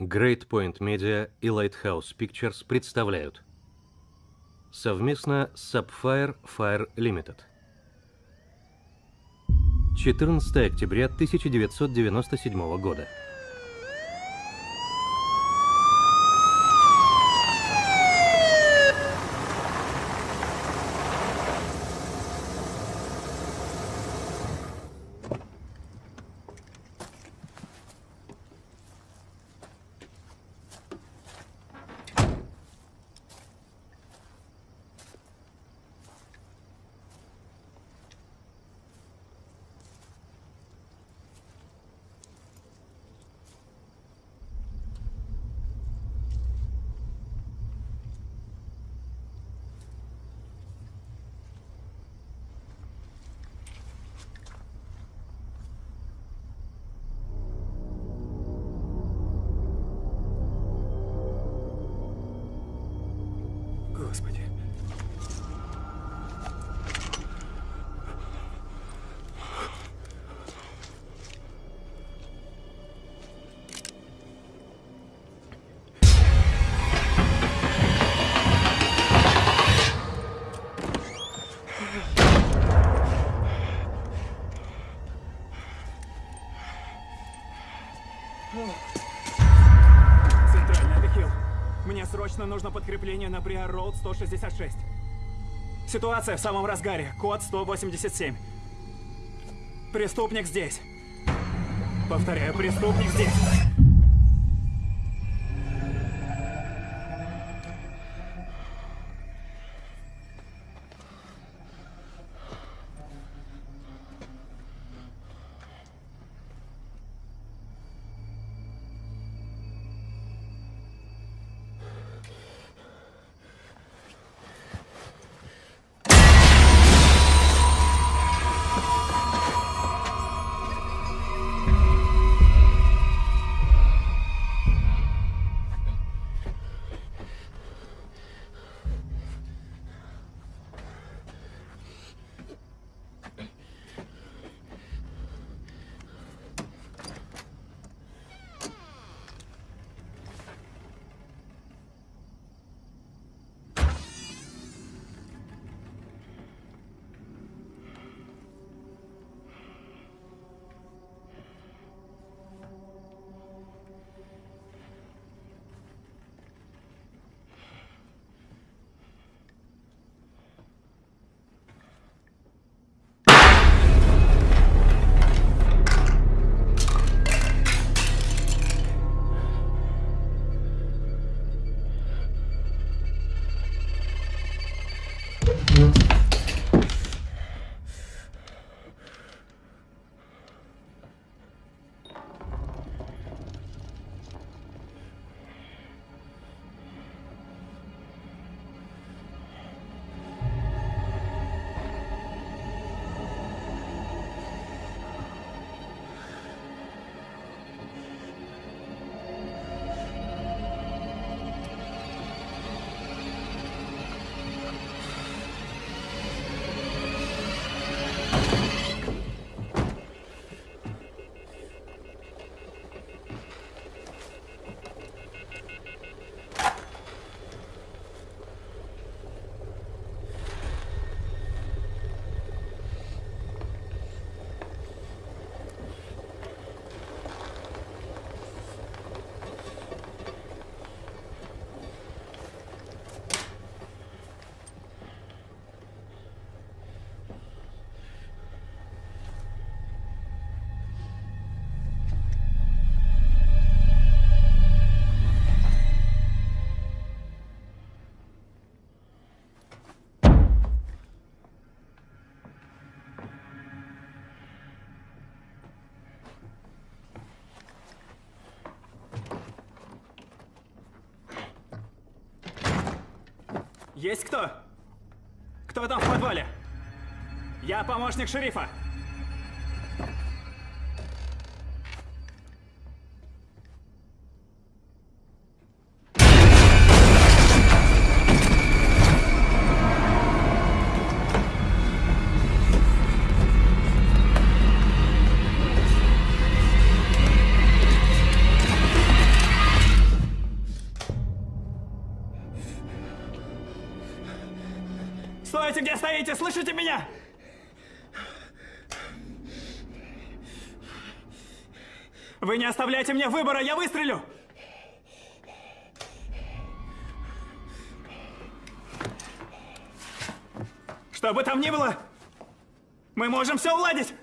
Great Point Media и Lighthouse Pictures представляют совместно с Sapphire Fire Limited. 14 октября 1997 года. 166. Ситуация в самом разгаре. Код 187. Преступник здесь. Повторяю, преступник здесь. Есть кто? Кто там в подвале? Я помощник шерифа. Слышите меня? Вы не оставляете мне выбора, я выстрелю! Что бы там ни было, мы можем все уладить!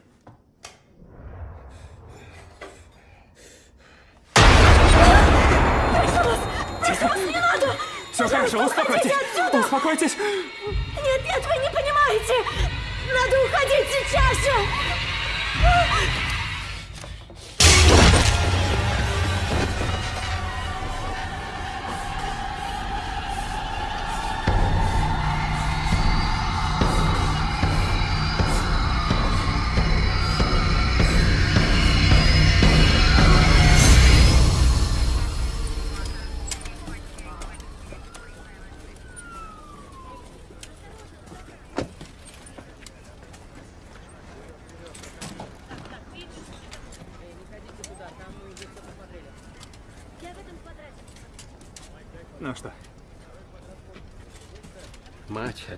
Не надо! Все хорошо, успокойтесь! Успокойтесь!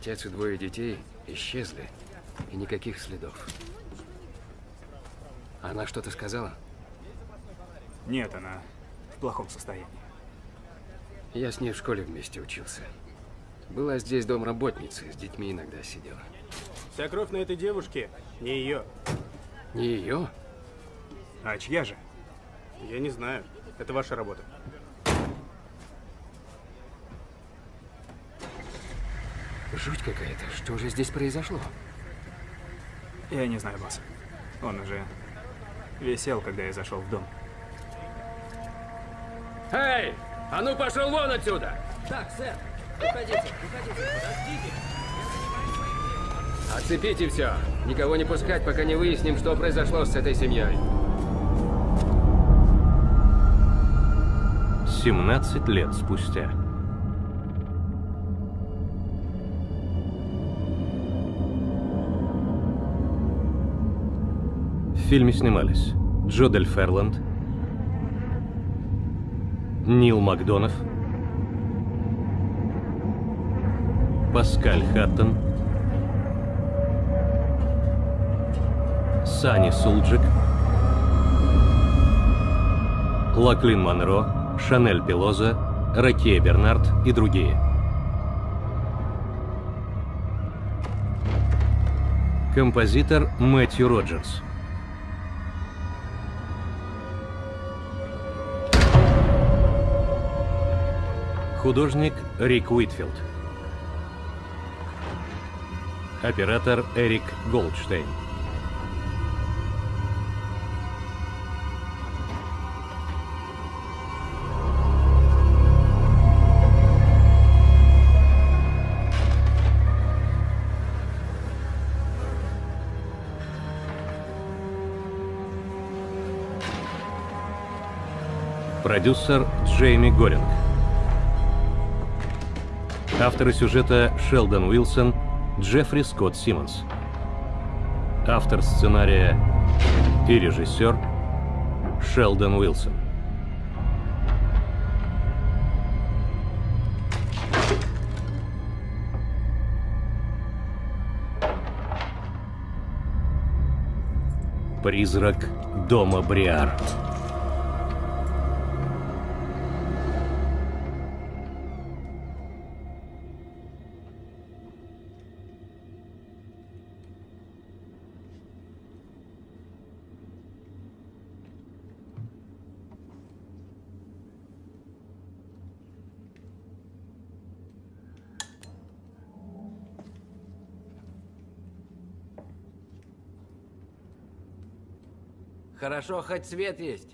Отец и двое детей исчезли. И никаких следов. Она что-то сказала? нет, она в плохом состоянии. Я с ней в школе вместе учился. Была здесь домработница, с детьми иногда сидела. Вся кровь на этой девушке не ее. Не ее? А чья же? Я не знаю. Это ваша работа. Жуть какая-то. Что же здесь произошло? Я не знаю, босс. Он уже висел, когда я зашел в дом. Эй! А ну пошел вон отсюда! Так, сэр, уходите, уходите, подождите. Отцепите все. Никого не пускать, пока не выясним, что произошло с этой семьей. 17 лет спустя. Фильме снимались Джо Дель Ферланд, Нил Макдонов, Паскаль Хаттон, Сани Сулджик, Лаклин Монро, Шанель Пелоза, Ракея Бернард и другие. Композитор Мэтью Роджерс. Художник Рик Уитфилд. Оператор Эрик Голдштейн. Продюсер Джейми Горинг. Авторы сюжета Шелдон Уилсон, Джеффри Скотт Симмонс. Автор сценария и режиссер Шелдон Уилсон. Призрак дома Бриар. Хорошо, хоть свет есть.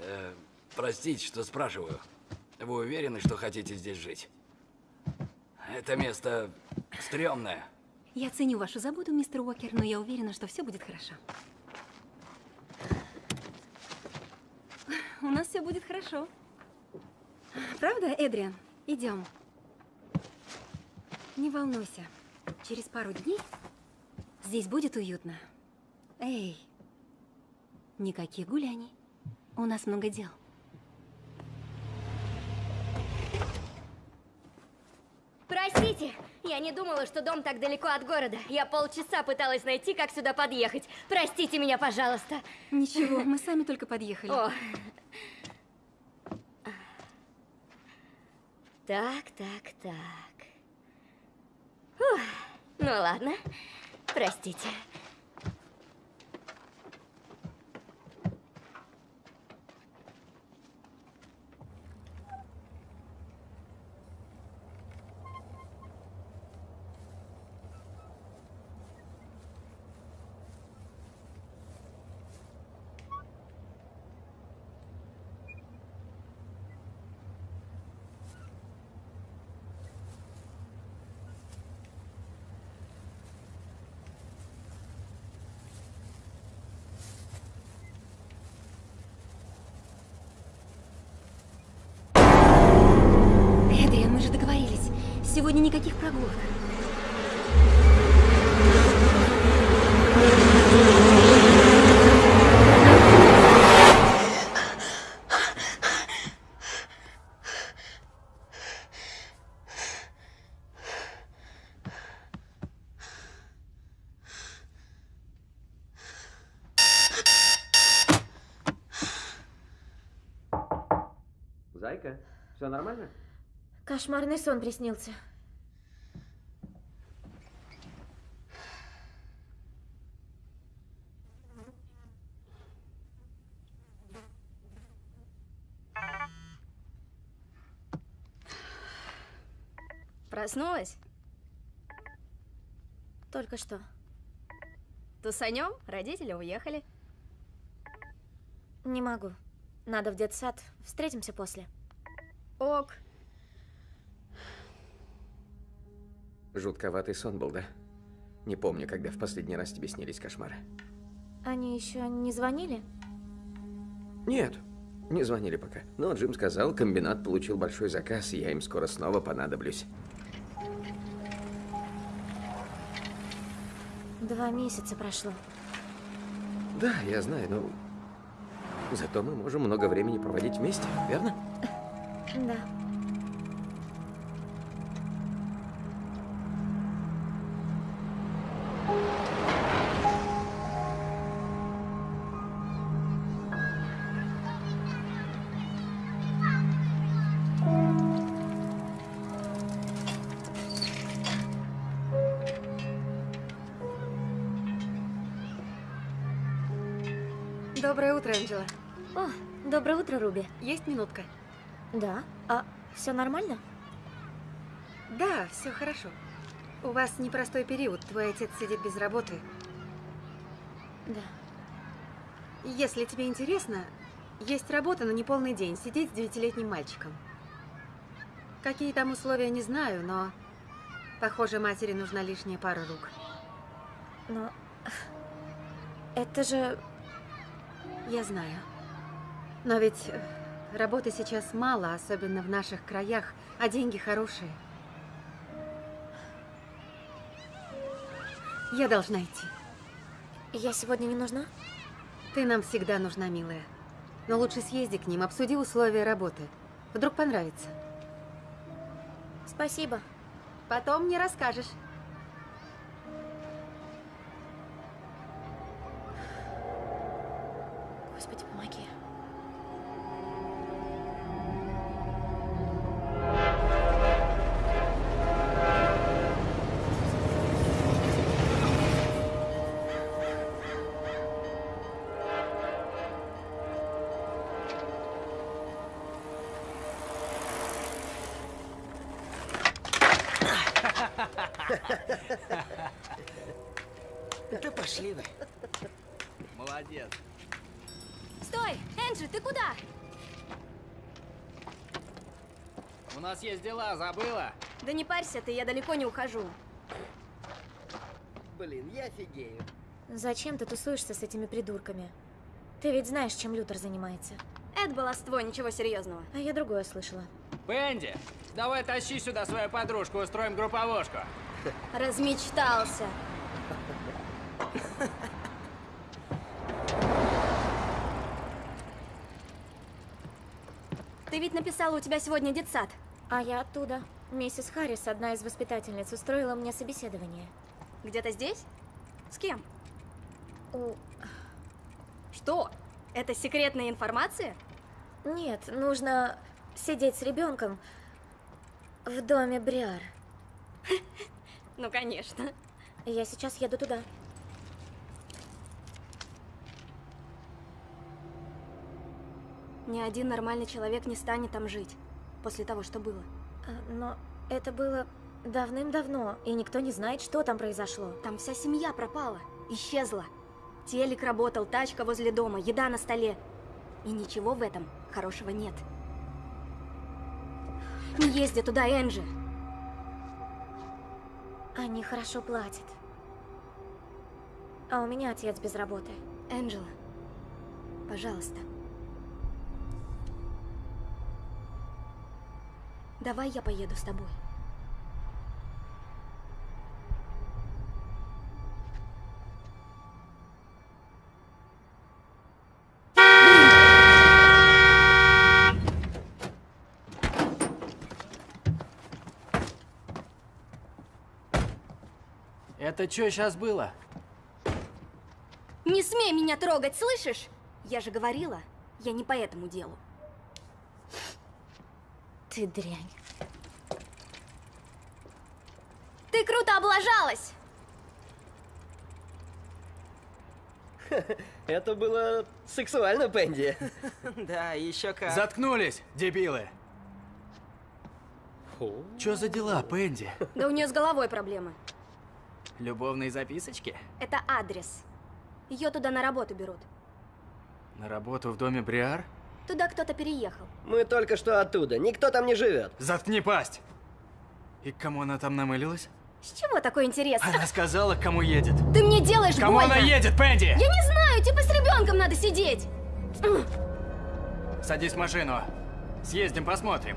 Э, Простите, что спрашиваю. Вы уверены, что хотите здесь жить? Это место стрёмное. Я ценю вашу заботу, мистер Уокер, но я уверена, что все будет хорошо. у нас все будет хорошо. Правда, Эдриан? Идем. Не волнуйся. Через пару дней здесь будет уютно. Эй, никаких гуляний. У нас много дел. Простите, я не думала, что дом так далеко от города. Я полчаса пыталась найти, как сюда подъехать. Простите меня, пожалуйста. Ничего, мы сами только подъехали. О. Так, так, так. Фух. Ну ладно, простите. Эдриан, мы же договорились. Сегодня никаких прогулок. Зайка, все нормально? Кошмарный сон приснился. Проснулась? Только что. Тусанем? Родители уехали. Не могу. Надо в детсад. Встретимся после. Ок. Жутковатый сон был, да? Не помню, когда в последний раз тебе снились кошмары. Они еще не звонили? Нет, не звонили пока. Но Джим сказал, комбинат получил большой заказ, и я им скоро снова понадоблюсь. Два месяца прошло. Да, я знаю, но... Зато мы можем много времени проводить вместе, верно? Да. Есть минутка? Да. А все нормально? Да, все хорошо. У вас непростой период. Твой отец сидит без работы. Да. Если тебе интересно, есть работа на неполный день. Сидеть с девятилетним мальчиком. Какие там условия, не знаю, но... Похоже, матери нужна лишняя пара рук. Но... Это же... Я знаю. Но ведь работы сейчас мало, особенно в наших краях, а деньги хорошие. Я должна идти. Я сегодня не нужна? Ты нам всегда нужна, милая. Но лучше съезди к ним, обсуди условия работы. Вдруг понравится. Спасибо. Потом мне расскажешь. Господи, помоги. Да пошли вы. Молодец. Стой! Энджи, ты куда? У нас есть дела, забыла? Да не парься ты, я далеко не ухожу. Блин, я офигею. Зачем ты тусуешься с этими придурками? Ты ведь знаешь, чем Лютер занимается. Это баловство, ничего серьезного. А я другое слышала. Пенди, давай тащи сюда свою подружку, устроим групповушку. Размечтался. Ты ведь написала, у тебя сегодня детсад. А я оттуда. Миссис Харрис, одна из воспитательниц, устроила мне собеседование. Где-то здесь? С кем? У... Что? Это секретная информация? Нет, нужно сидеть с ребенком в доме Бриар. Ну, конечно. Я сейчас еду туда. Ни один нормальный человек не станет там жить после того, что было. А, Но это было давным-давно, и никто не знает, что там произошло. Там вся семья пропала, исчезла. Телек работал, тачка возле дома, еда на столе. И ничего в этом хорошего нет. Не езди туда, Энджи. Они хорошо платят. А у меня отец без работы. Энджела, пожалуйста. Давай я поеду с тобой. Это что сейчас было? Не смей меня трогать, слышишь? Я же говорила, я не по этому делу. Ты дрянь. Ты круто облажалась! Это было сексуально, Пенди. Да, еще как. Заткнулись, дебилы! Чё за дела, Пенди? Да у нее с головой проблемы. Любовные записочки? Это адрес. Ее туда на работу берут. На работу в доме Бриар? Туда кто-то переехал. Мы только что оттуда. Никто там не живет. Заткни пасть! И к кому она там намылилась? С чего такой интерес? Она сказала, к кому едет. Ты мне делаешь Кому больно! она едет, Пенди? Я не знаю, типа с ребенком надо сидеть. Садись в машину. Съездим, посмотрим.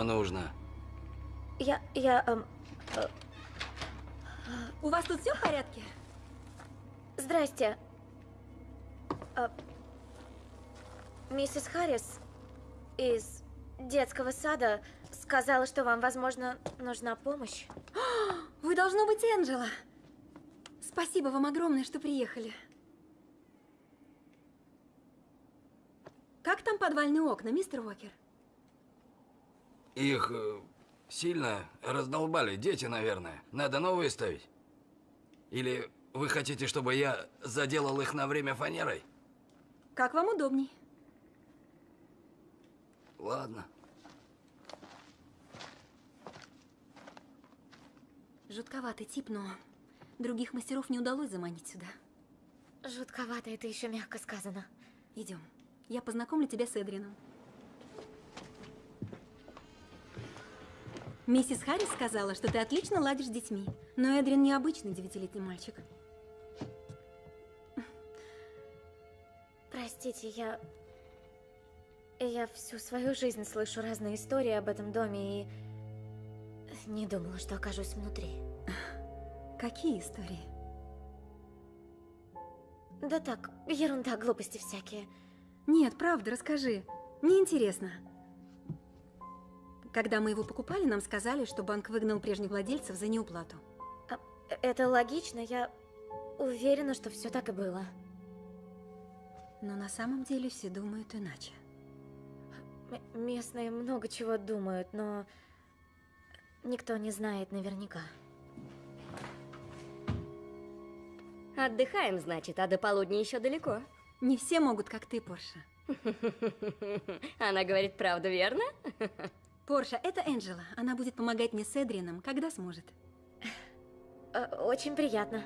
Чего нужно? Я... я... эм, У вас тут все в порядке? Здрасте. А, миссис Харрис из детского сада сказала, что вам, возможно, нужна помощь. Вы должно быть Энджела. Спасибо вам огромное, что приехали. Как там подвальные окна, мистер Уокер? Их э, сильно раздолбали дети, наверное. Надо новые ставить? Или вы хотите, чтобы я заделал их на время фанерой? Как вам удобней. Ладно. Жутковатый тип, но других мастеров не удалось заманить сюда. Жутковато, это еще мягко сказано. Идем. Я познакомлю тебя с Эдрином. Миссис Харрис сказала, что ты отлично ладишь с детьми. Но Эдрин необычный девятилетний мальчик. Простите, я... Я всю свою жизнь слышу разные истории об этом доме и... Не думала, что окажусь внутри. Какие истории? Да так, ерунда, глупости всякие. Нет, правда, расскажи. Мне интересно. Когда мы его покупали, нам сказали, что банк выгнал прежних владельцев за неуплату. А, это логично, я уверена, что все так и было. Но на самом деле все думают иначе. М местные много чего думают, но никто не знает наверняка. Отдыхаем, значит, а до полудня еще далеко. Не все могут, как ты, Порша. Она говорит правду, верно? Порша, это Энджела. Она будет помогать мне с Эдрином, когда сможет. Э, очень приятно.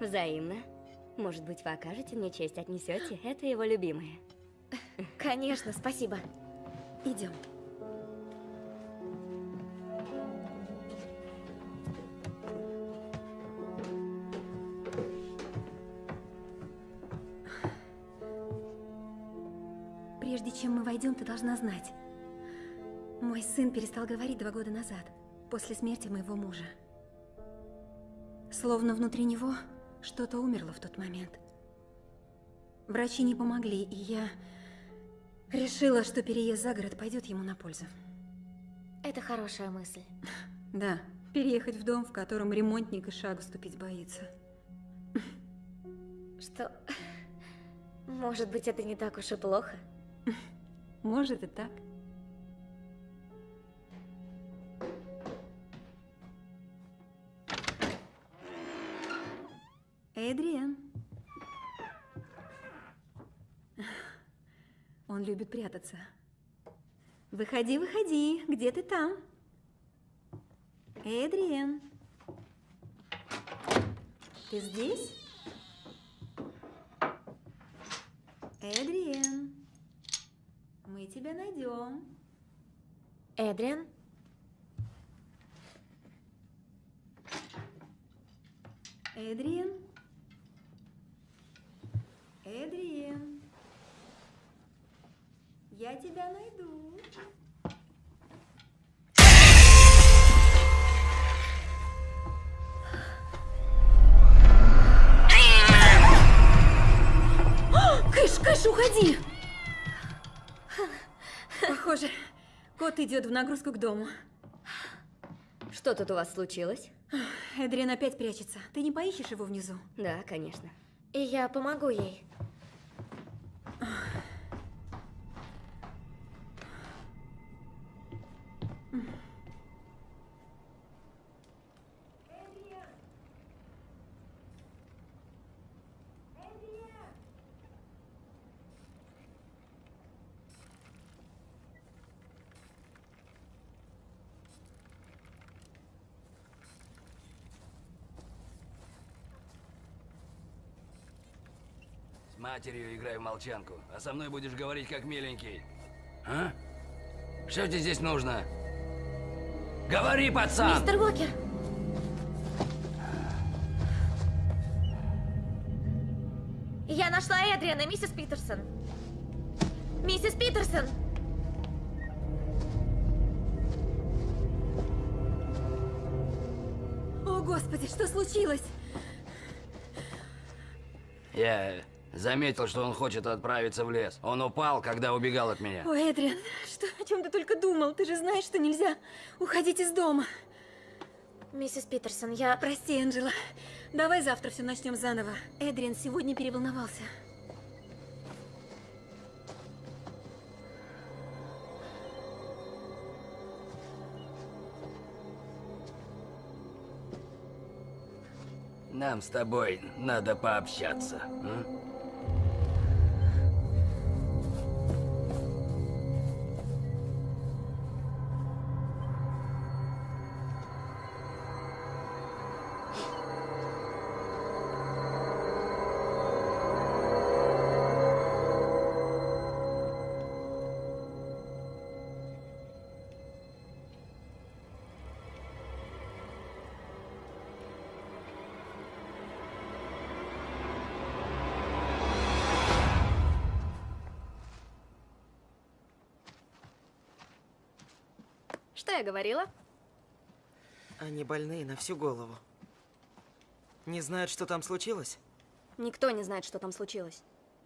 Взаимно. Может быть, вы окажете мне честь, отнесете? Это его любимое. Конечно, спасибо. Идем. Прежде чем мы войдем, ты должна знать. Мой сын перестал говорить два года назад, после смерти моего мужа. Словно внутри него что-то умерло в тот момент. Врачи не помогли, и я решила, что переезд за город пойдет ему на пользу. Это хорошая мысль. Да, переехать в дом, в котором ремонтник и шагу ступить боится. Что... Может быть, это не так уж и плохо? Может и так. Эдриан. Он любит прятаться. Выходи, выходи. Где ты там? Эдриан. Ты здесь? Эдриан. Мы тебя найдем. Эдриан? Эдриан? Эдриан? Я тебя найду. Кыш, Кыш, уходи! Похоже, кот идет в нагрузку к дому. Что тут у вас случилось? Эдриан опять прячется. Ты не поищешь его внизу? Да, конечно. И я помогу ей. Матерью играй в молчанку, а со мной будешь говорить как миленький. А? Что тебе здесь нужно? Говори, пацан! Мистер Уокер! Я нашла Эдриана, миссис Питерсон. Миссис Питерсон! О, Господи, что случилось? Я заметил, что он хочет отправиться в лес. Он упал, когда убегал от меня. О, Эдриан, что, о чем ты только думал? Ты же знаешь, что нельзя уходить из дома. Миссис Питерсон, я... Прости, Энджела. Давай завтра все начнем заново. Эдриан сегодня переволновался. Нам с тобой надо пообщаться. м? Я говорила? Они больные на всю голову. Не знают, что там случилось? Никто не знает, что там случилось.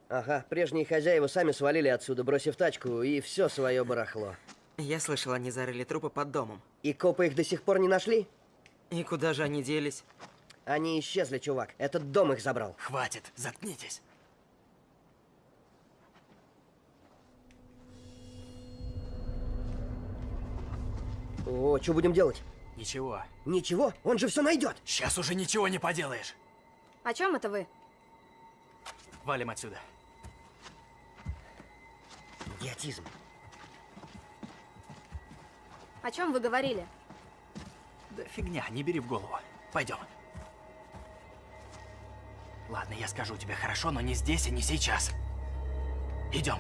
Ага, прежние хозяева сами свалили отсюда, бросив тачку и все свое барахло. Я слышал, они зарыли трупы под домом. И копы их до сих пор не нашли? И куда же они делись? Они исчезли, чувак. Этот дом их забрал. Хватит, заткнитесь. О, что будем делать? Ничего. Ничего, он же все найдет. Сейчас уже ничего не поделаешь. О чем это вы? Валим отсюда. Идиотизм. О чем вы говорили? Да фигня, не бери в голову. Пойдем. Ладно, я скажу тебе хорошо, но не здесь и не сейчас. Идем.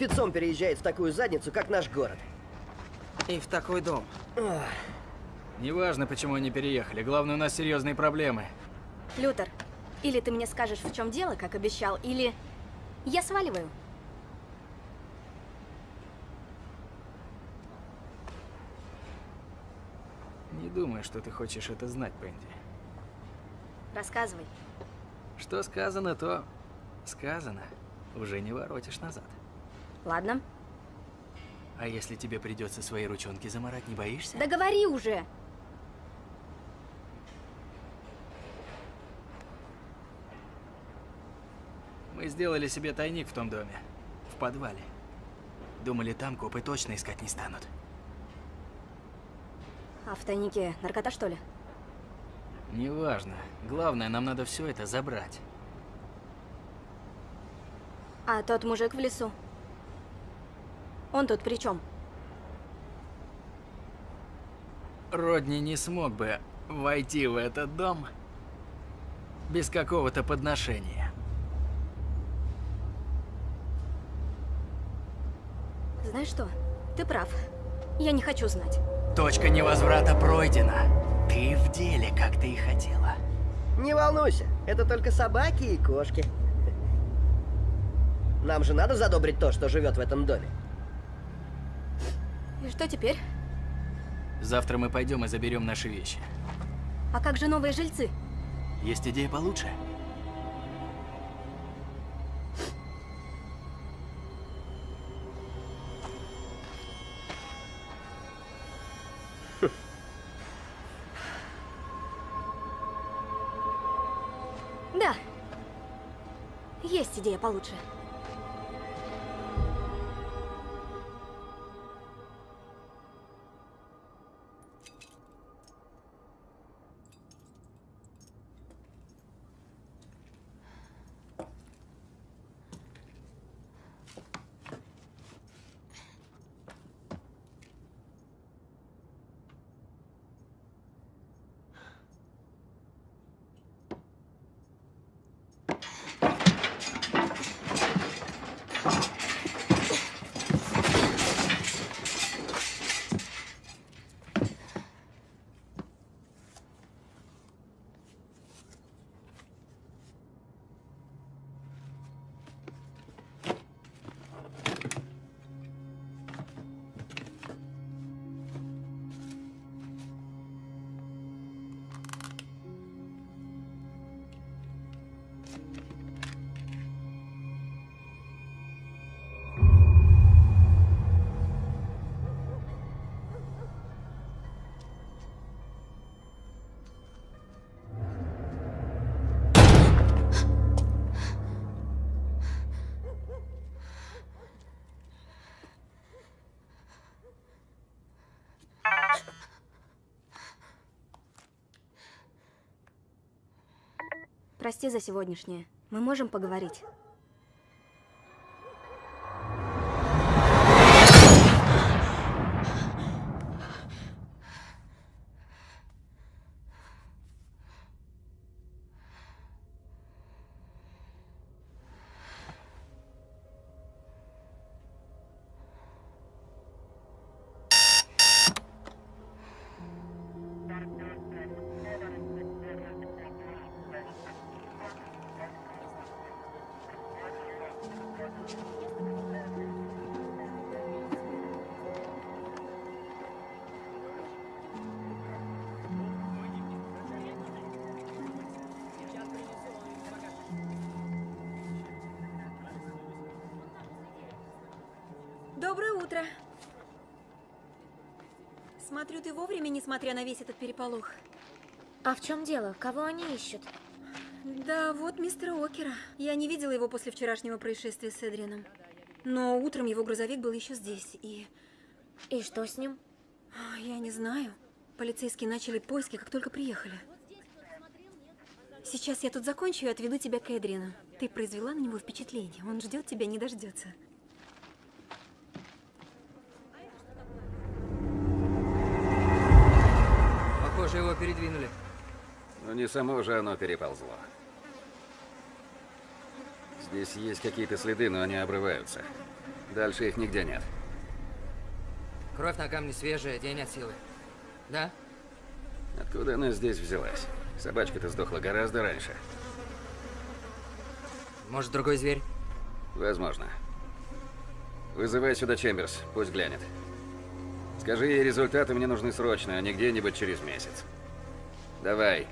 Спецом переезжает в такую задницу, как наш город? И в такой дом. Неважно, почему они переехали. Главное, у нас серьезные проблемы. Лютер, или ты мне скажешь, в чем дело, как обещал, или я сваливаю. Не думаю, что ты хочешь это знать, Пенди. Рассказывай. Что сказано, то сказано. Уже не воротишь назад. Ладно. А если тебе придется свои ручонки заморать, не боишься? Да говори уже! Мы сделали себе тайник в том доме. В подвале. Думали, там копы точно искать не станут. А в тайнике наркота, что ли? Неважно. Главное, нам надо все это забрать. А тот мужик в лесу? Он тут при чем? Родни не смог бы войти в этот дом без какого-то подношения. Знаешь что? Ты прав. Я не хочу знать. Точка невозврата пройдена. Ты в деле, как ты и хотела. Не волнуйся, это только собаки и кошки. Нам же надо задобрить то, что живет в этом доме. И что теперь? Завтра мы пойдем и заберем наши вещи. А как же новые жильцы? Есть идея получше? Да. Есть идея получше. Прости за сегодняшнее. Мы можем поговорить. Смотрю, ты вовремя, несмотря на весь этот переполох. А в чем дело? Кого они ищут? Да, вот мистера Окера. Я не видела его после вчерашнего происшествия с Эдрианом. Но утром его грузовик был еще здесь, и... И что с ним? Я не знаю. Полицейские начали поиски, как только приехали. Сейчас я тут закончу и отведу тебя к Эдриану. Ты произвела на него впечатление. Он ждет тебя, не дождется. Похоже, его передвинули. Но не само же оно переползло. Здесь есть какие-то следы, но они обрываются. Дальше их нигде нет. Кровь на камне свежая, день от силы. Да? Откуда она здесь взялась? Собачка-то сдохла гораздо раньше. Может, другой зверь? Возможно. Вызывай сюда Чемберс, пусть глянет. Скажи ей, результаты мне нужны срочно, а не где-нибудь через месяц. Давай.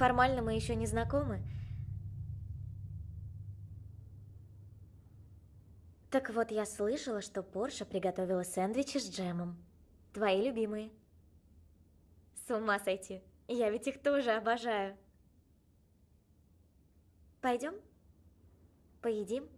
Формально мы еще не знакомы. Так вот, я слышала, что Порша приготовила сэндвичи с джемом. Твои любимые. С ума сойти. Я ведь их тоже обожаю. Пойдем? Поедим?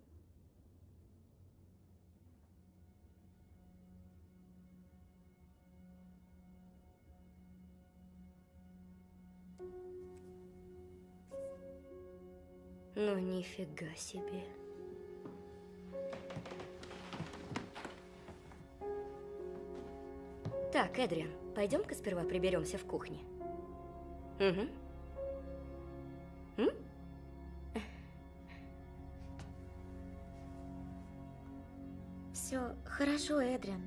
Ну, нифига себе. Так, Эдриан, пойдем-ка сперва приберемся в кухне. Угу. М? Все хорошо, Эдриан.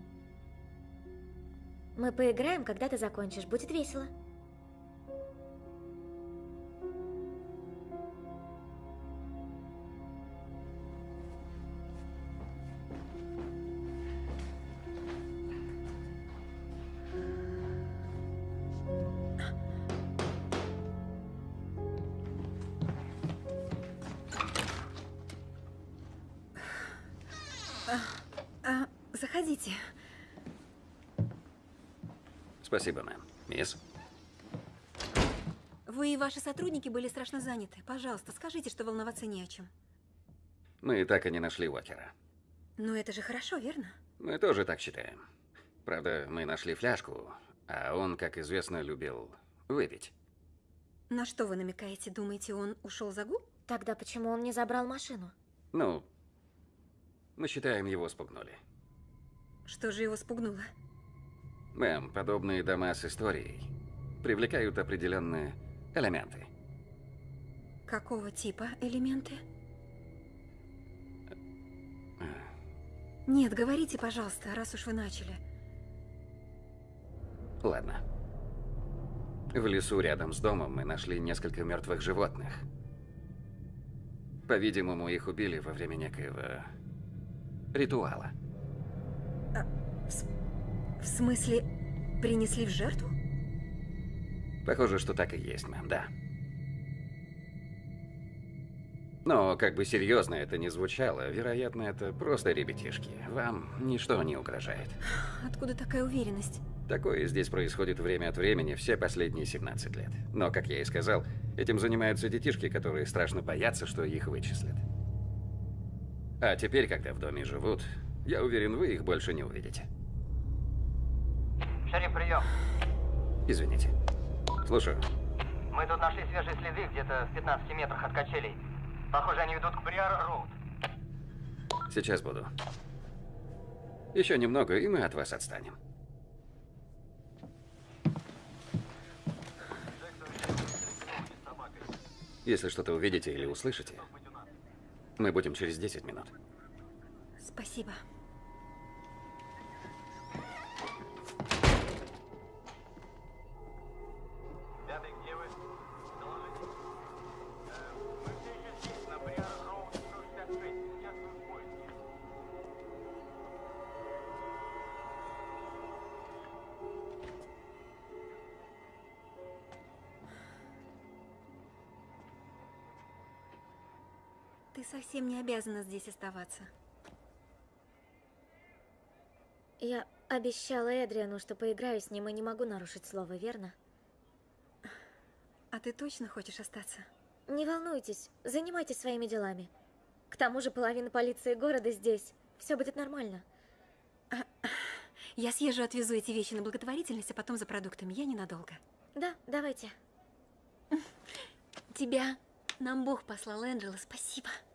Мы поиграем, когда ты закончишь. Будет весело. Заходите. Спасибо, мэм. Мисс? Вы и ваши сотрудники были страшно заняты. Пожалуйста, скажите, что волноваться не о чем. Мы так и не нашли Уокера. Но это же хорошо, верно? Мы тоже так считаем. Правда, мы нашли фляжку, а он, как известно, любил выпить. На что вы намекаете? Думаете, он ушел за губ? Тогда почему он не забрал машину? Ну, мы считаем, его спугнули. Что же его спугнуло? Мэм, подобные дома с историей привлекают определенные элементы. Какого типа элементы? Нет, говорите, пожалуйста, раз уж вы начали. Ладно. В лесу рядом с домом мы нашли несколько мертвых животных. По-видимому, их убили во время некоего ритуала. В, смысле, принесли в жертву? Похоже, что так и есть, мэм, да. Но как бы серьезно это ни звучало, вероятно, это просто ребятишки. Вам ничто не угрожает. Откуда такая уверенность? Такое здесь происходит время от времени, все последние 17 лет. Но, как я и сказал, этим занимаются детишки, которые страшно боятся, что их вычислят. А теперь, когда в доме живут, я уверен, вы их больше не увидите. Шериф, прием. Извините. Слушаю. Мы тут нашли свежие следы где-то в 15 метрах от качелей. Похоже, они ведут к Бриар-Роуд. Сейчас буду. Еще немного, и мы от вас отстанем. Если что-то увидите или услышите, мы будем через 10 минут. Спасибо. Совсем не обязана здесь оставаться. Я обещала Эдриану, что поиграю с ним и не могу нарушить слово, верно? А ты точно хочешь остаться? Не волнуйтесь, занимайтесь своими делами. К тому же половина полиции города здесь. Все будет нормально. Я съезжу, отвезу эти вещи на благотворительность, а потом за продуктами. Я ненадолго. Да, давайте. Тебя нам Бог послал, Энджела. Спасибо.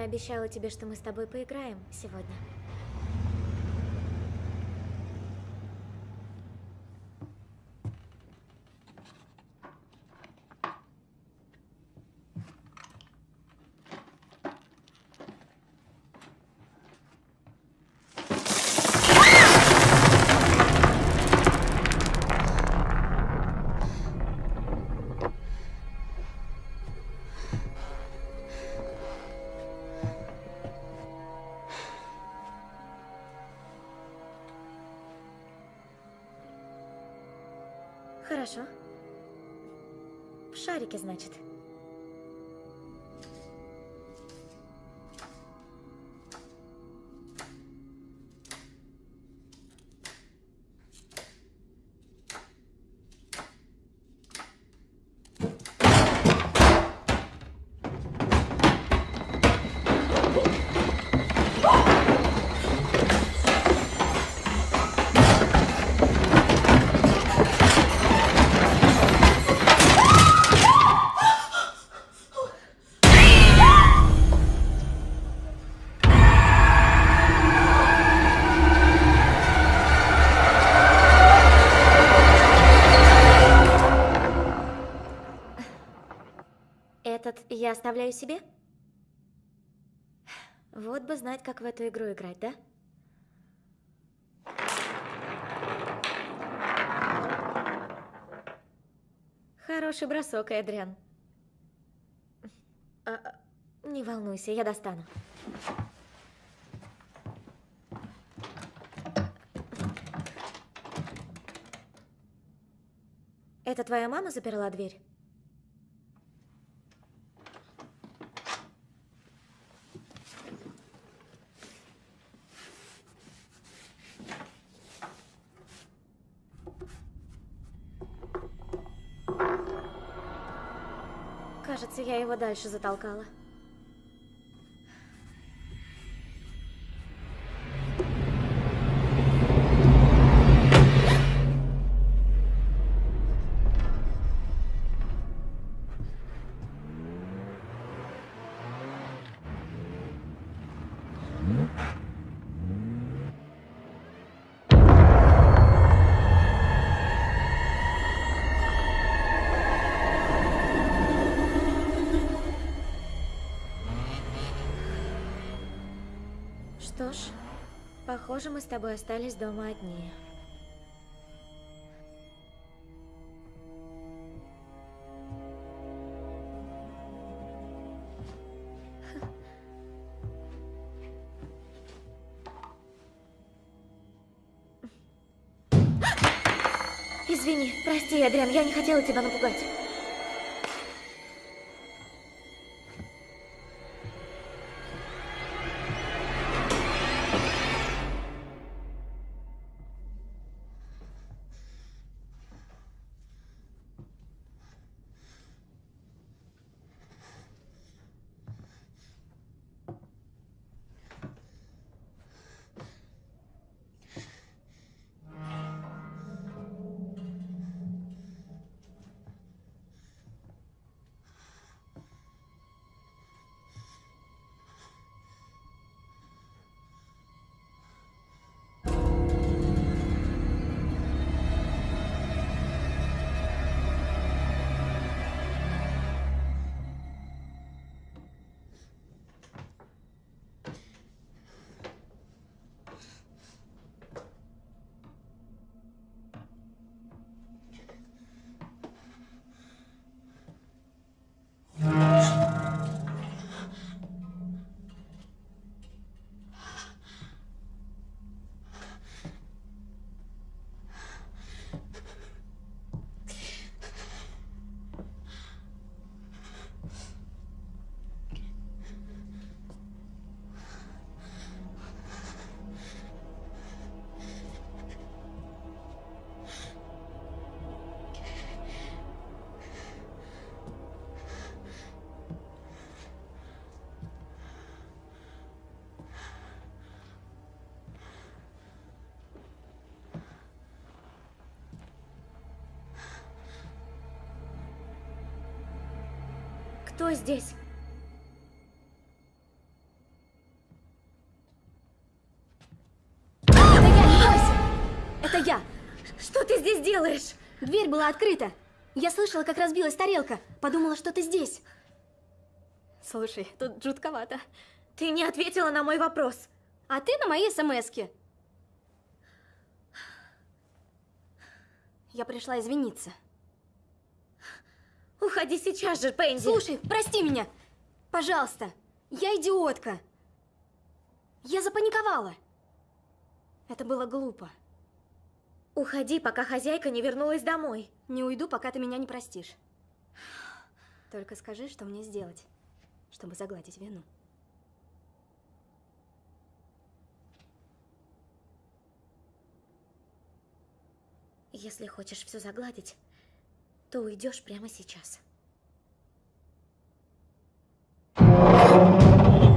я обещала тебе, что мы с тобой поиграем сегодня. Я оставляю себе? Вот бы знать, как в эту игру играть, да? Хороший бросок, Эдриан. А, не волнуйся, я достану. Это твоя мама заперла дверь? Я его дальше затолкала. Похоже, мы с тобой остались дома одни. Извини, прости, Адриан, я не хотела тебя напугать. Кто здесь? Это я, не бойся! Это я! Что ты здесь делаешь? Дверь была открыта. Я слышала, как разбилась тарелка. Подумала, что ты здесь. Слушай, тут жутковато. Ты не ответила на мой вопрос. А ты на мои смски. Я пришла извиниться. Уходи сейчас же, Пенди. Слушай, прости меня. Пожалуйста. Я идиотка. Я запаниковала. Это было глупо. Уходи, пока хозяйка не вернулась домой. Не уйду, пока ты меня не простишь. Только скажи, что мне сделать, чтобы загладить вину. Если хочешь все загладить, то уйдешь прямо сейчас.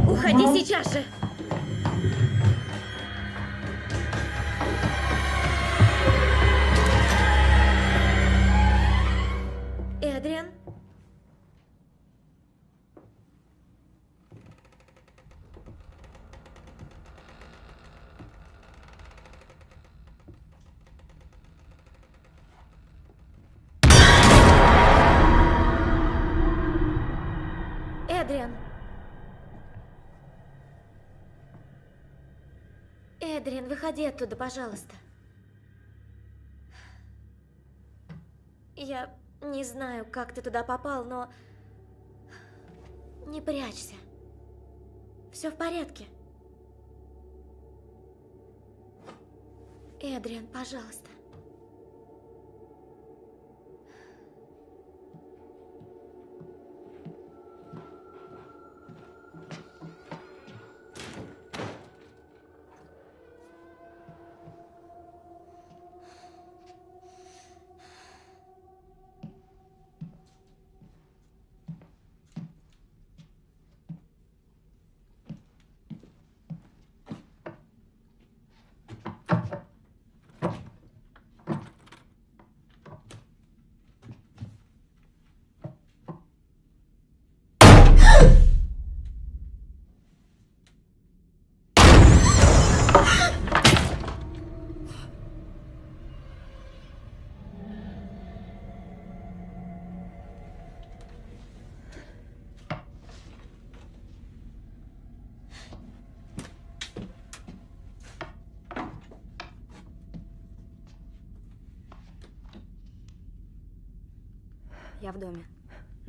Уходи сейчас же! Эдриан? Эдриан, выходи оттуда, пожалуйста. Я не знаю, как ты туда попал, но... Не прячься. Все в порядке. Эдриан, пожалуйста.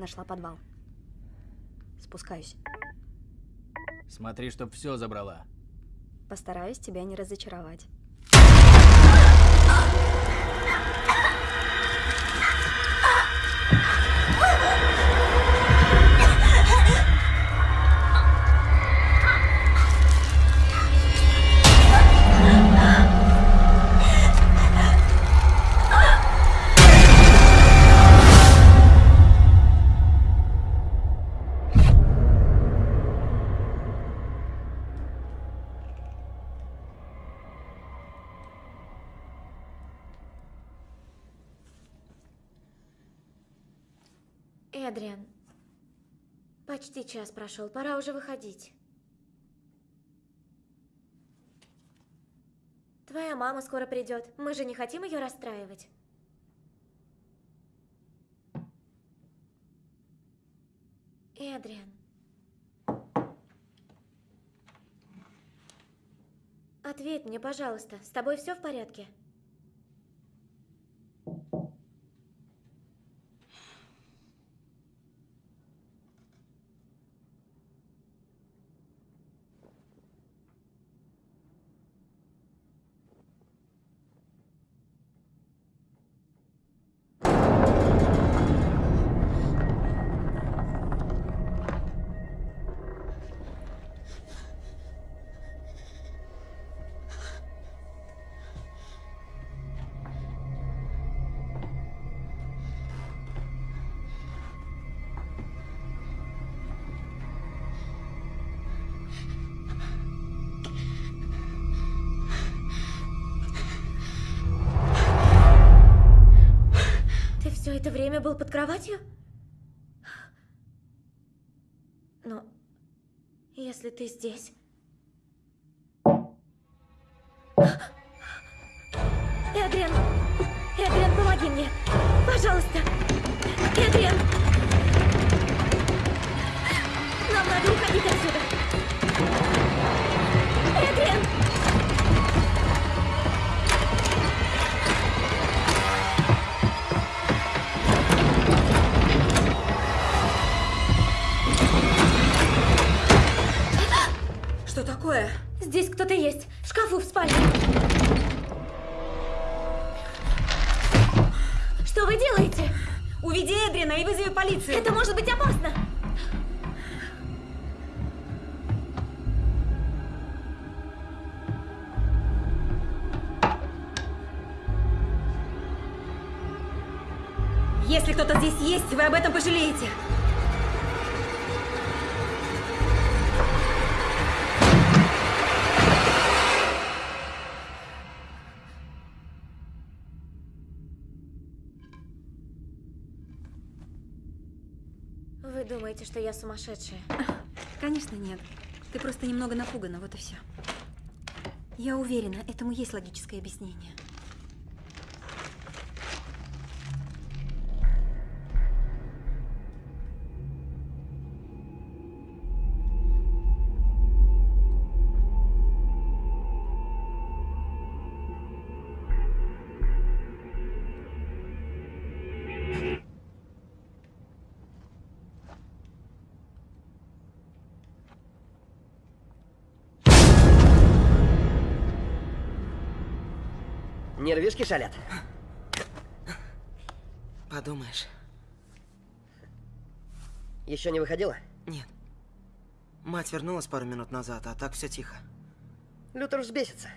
Нашла подвал. Спускаюсь. Смотри, чтоб все забрала. Постараюсь тебя не разочаровать. Почти час прошел, пора уже выходить. Твоя мама скоро придет. Мы же не хотим ее расстраивать. Эдриан. Ответь мне, пожалуйста, с тобой все в порядке? Был под кроватью? Но если ты здесь... Эдриан! Эдриан, помоги мне! Пожалуйста! Эдриан! Нам надо уходить отсюда! Вы об этом пожалеете. Вы думаете, что я сумасшедшая? Конечно, нет. Ты просто немного напугана, вот и все. Я уверена, этому есть логическое объяснение. Нервишки шалят. Подумаешь. Еще не выходила? Нет. Мать вернулась пару минут назад, а так все тихо. Лютер взбесится.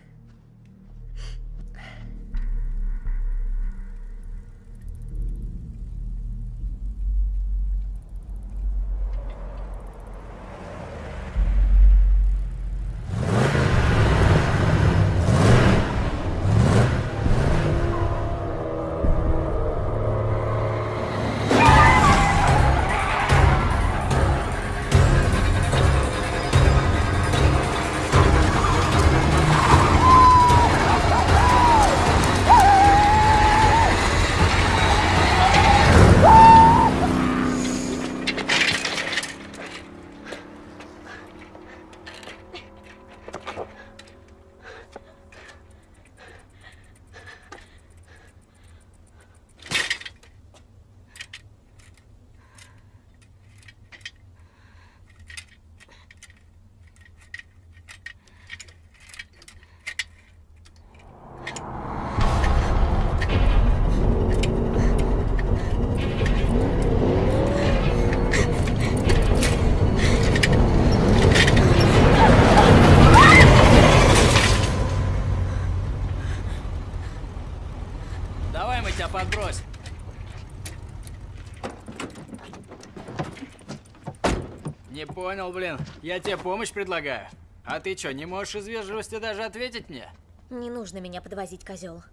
Понял, блин. Я тебе помощь предлагаю. А ты что, не можешь из вежливости даже ответить мне? Не нужно меня подвозить, козел.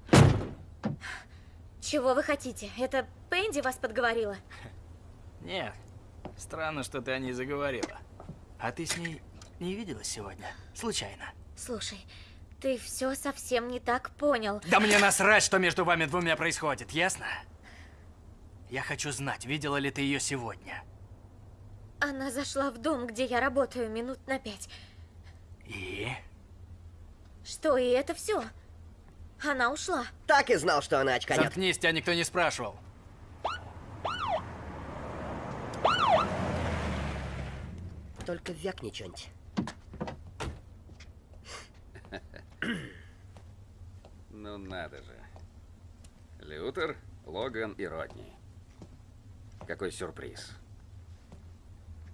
Чего вы хотите? Это Пенди вас подговорила? Нет. Странно, что ты о ней заговорила. А ты с ней не виделась сегодня? Случайно? Слушай, ты все совсем не так понял. Да мне насрать, что между вами двумя происходит, ясно? Я хочу знать, видела ли ты ее сегодня. Она зашла в дом, где я работаю, минут на пять. И? Что, и это все? Она ушла. Так и знал, что она очканет. Заткнись, тебя никто не спрашивал. Только вякни что-нибудь. Ну надо же. Лютер, Логан и Родни. Какой сюрприз.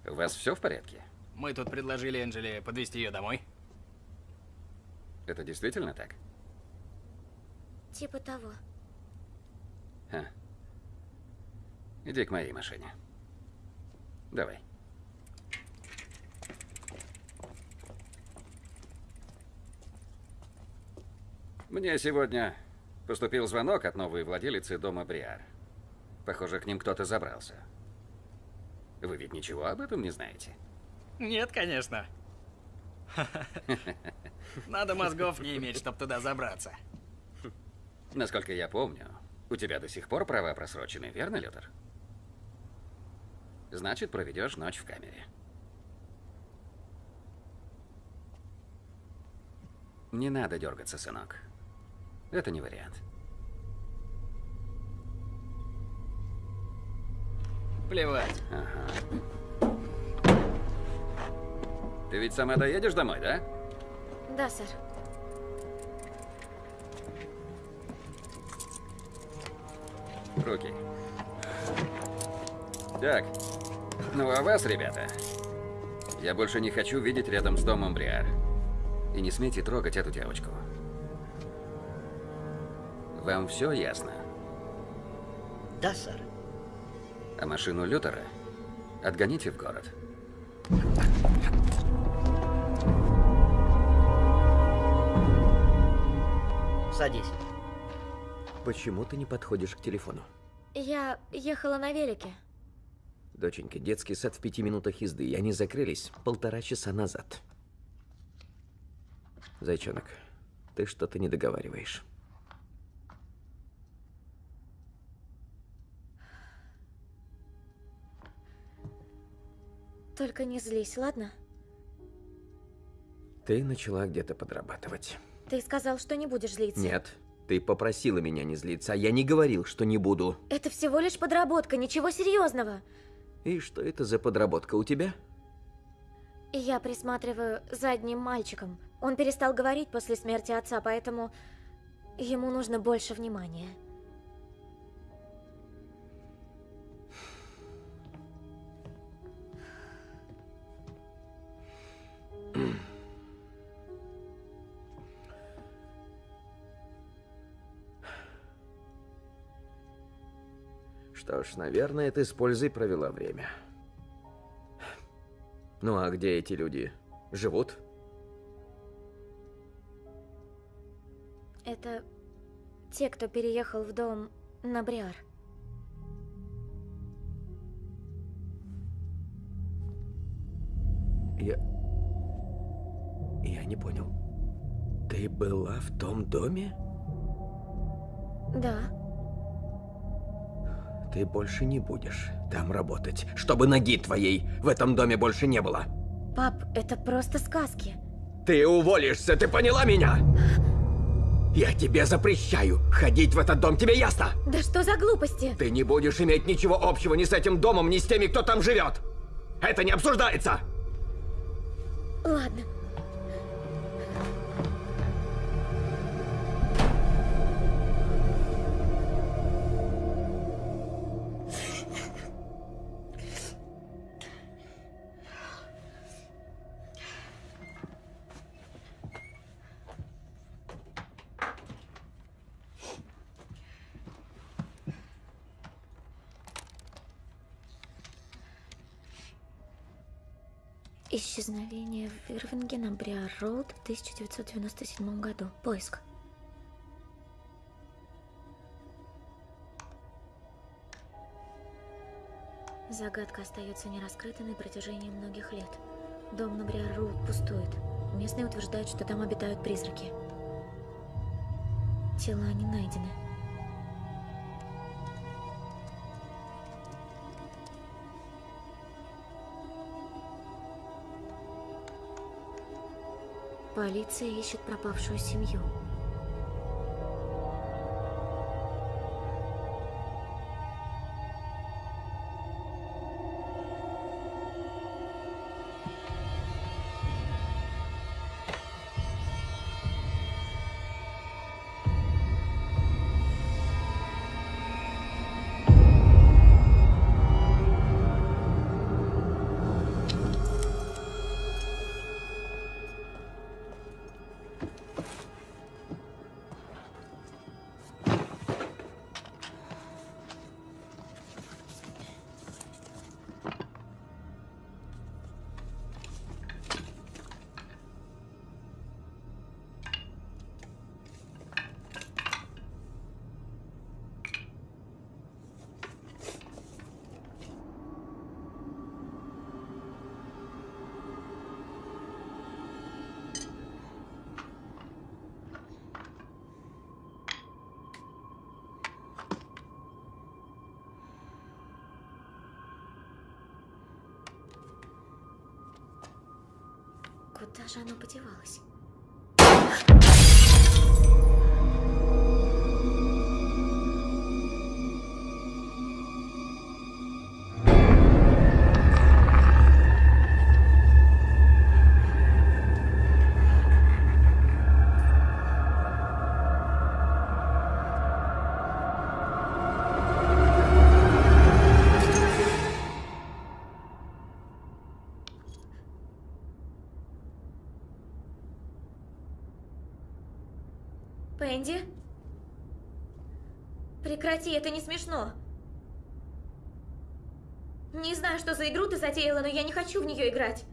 У вас все в порядке? Мы тут предложили Энджеле подвести ее домой. Это действительно так? Типа того. Ха. Иди к моей машине. Давай. Мне сегодня поступил звонок от новой владелицы дома Бриар. Похоже, к ним кто-то забрался. Вы ведь ничего об этом не знаете? Нет, конечно. Надо мозгов не иметь, чтобы туда забраться. Насколько я помню, у тебя до сих пор права просрочены, верно, Лютер? Значит, проведешь ночь в камере. Не надо дергаться, сынок. Это не вариант. Плевать. Ага. Ты ведь сама доедешь домой, да? Да, сэр. Руки. Так. Ну а вас, ребята, я больше не хочу видеть рядом с домом Бриар. И не смейте трогать эту девочку. Вам все ясно? Да, сэр. А машину Лютера отгоните в город. Садись. Почему ты не подходишь к телефону? Я ехала на велике. Доченька, детский сад в пяти минутах езды, и они закрылись полтора часа назад. Зайчонок, ты что-то не договариваешь. Только не злись, ладно? Ты начала где-то подрабатывать. Ты сказал, что не будешь злиться. Нет, ты попросила меня не злиться, а я не говорил, что не буду. Это всего лишь подработка, ничего серьезного. И что это за подработка у тебя? Я присматриваю за одним мальчиком. Он перестал говорить после смерти отца, поэтому ему нужно больше внимания. Что ж, наверное, ты с пользой провела время. Ну а где эти люди? Живут? Это те, кто переехал в дом на Бриар. Я... Я не понял. Ты была в том доме? Да. Ты больше не будешь там работать, чтобы ноги твоей в этом доме больше не было. Пап, это просто сказки. Ты уволишься, ты поняла меня? Я тебе запрещаю ходить в этот дом, тебе ясно? Да что за глупости? Ты не будешь иметь ничего общего ни с этим домом, ни с теми, кто там живет. Это не обсуждается. Ладно. Исчезновение в Ирвинге на Бриар-Роуд в 1997 году. Поиск. Загадка остается нераскрытой на протяжении многих лет. Дом на Бриар-Роуд пустует. Местные утверждают, что там обитают призраки. Тела не найдены. Полиция ищет пропавшую семью. Же оно подевалось? Прекрати, это не смешно. Не знаю, что за игру ты затеяла, но я не хочу в нее играть.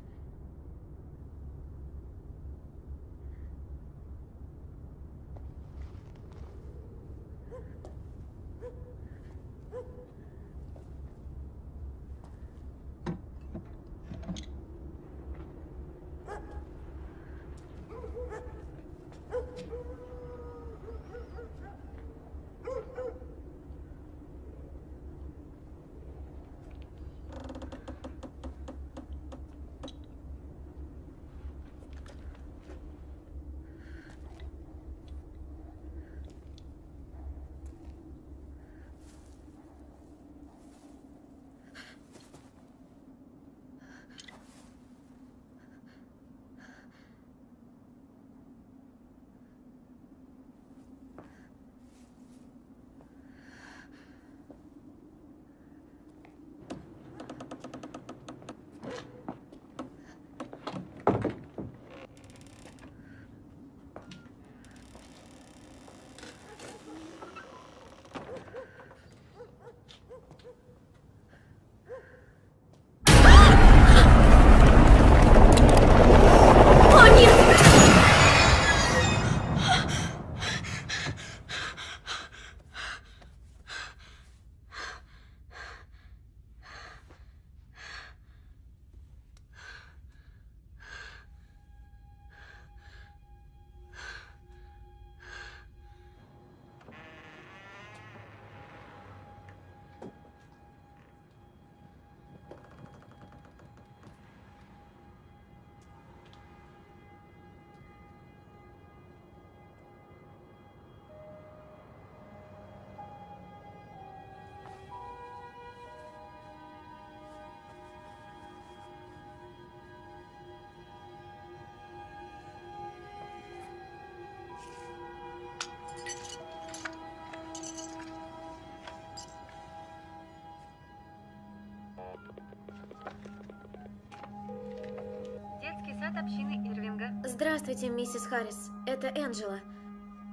Сад общины Ирвинга. Здравствуйте, миссис Харрис. Это Энджела.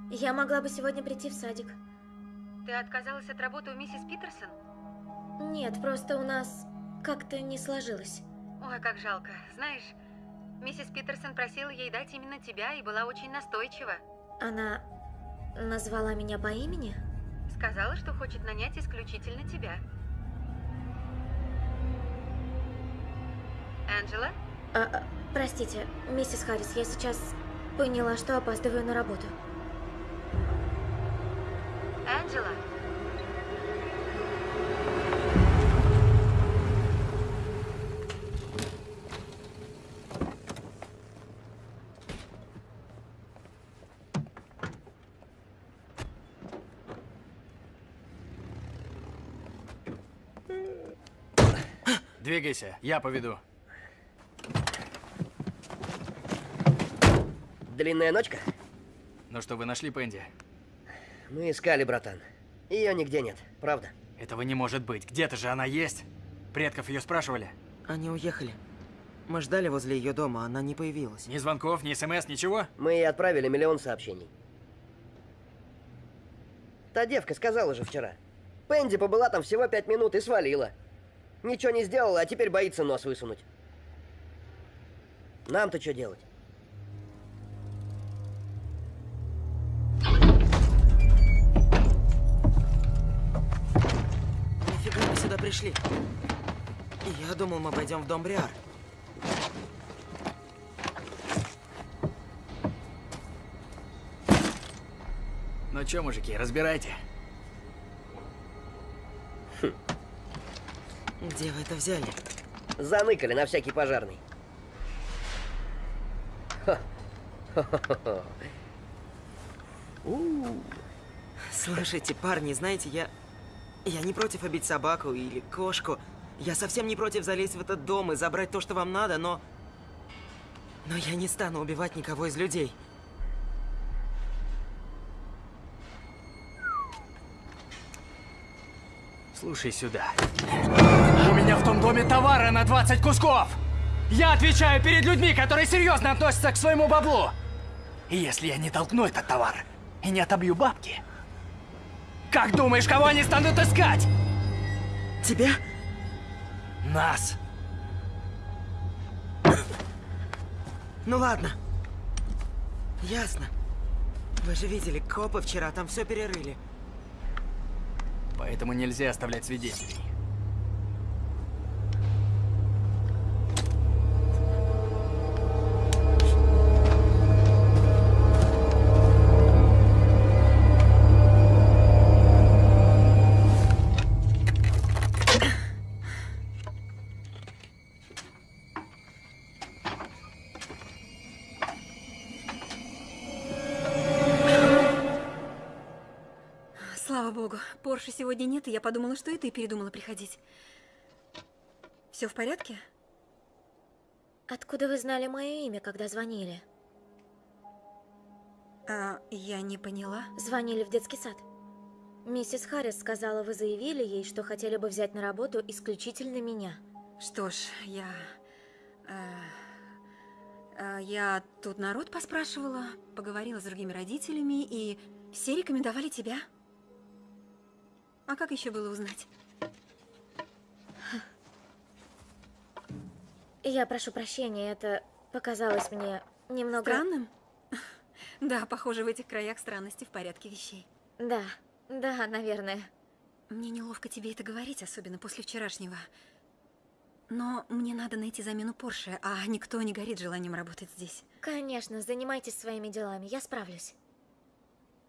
Я могла бы сегодня прийти в садик. Ты отказалась от работы у миссис Питерсон? Нет, просто у нас как-то не сложилось. Ой, как жалко. Знаешь, миссис Питерсон просила ей дать именно тебя и была очень настойчива. Она назвала меня по имени? Сказала, что хочет нанять исключительно тебя. Анджела? А, а, простите, миссис Харрис, я сейчас поняла, что опаздываю на работу. Анджела? Двигайся, я поведу. Длинная ночка? Ну что, вы нашли Пенди? Мы искали, братан. Ее нигде нет, правда? Этого не может быть. Где-то же она есть. Предков ее спрашивали. Они уехали. Мы ждали возле ее дома, она не появилась. Ни звонков, ни смс, ничего? Мы ей отправили миллион сообщений. Та девка сказала же вчера. Пенди побыла там всего пять минут и свалила. Ничего не сделала, а теперь боится нос высунуть. Нам-то что делать? Пришли. Я думал, мы пойдем в дом Бриар. Ну чё, мужики, разбирайте. Где вы это взяли? Заныкали на всякий пожарный. Ха. Хо-хо-хо. У. Слушайте, парни, знаете, я... Я не против обить собаку или кошку. Я совсем не против залезть в этот дом и забрать то, что вам надо, но... Но я не стану убивать никого из людей. Слушай сюда. У меня в том доме товара на 20 кусков! Я отвечаю перед людьми, которые серьезно относятся к своему баблу! И если я не толкну этот товар и не отобью бабки, как думаешь, кого они станут искать? Тебя? Нас. Ну ладно. Ясно. Вы же видели, копы вчера там все перерыли. Поэтому нельзя оставлять свидетелей. Нет, и я подумала, что и ты передумала приходить. Все в порядке? Откуда вы знали мое имя, когда звонили? А, я не поняла. Звонили в детский сад. Миссис Харрис сказала, вы заявили ей, что хотели бы взять на работу исключительно меня. Что ж, я... э, э, я тут народ поспрашивала, поговорила с другими родителями, и все рекомендовали тебя. А как еще было узнать? Я прошу прощения, это показалось мне немного... Странным? Да, похоже, в этих краях странности в порядке вещей. Да, да, наверное. Мне неловко тебе это говорить, особенно после вчерашнего. Но мне надо найти замену Порше, а никто не горит желанием работать здесь. Конечно, занимайтесь своими делами, я справлюсь.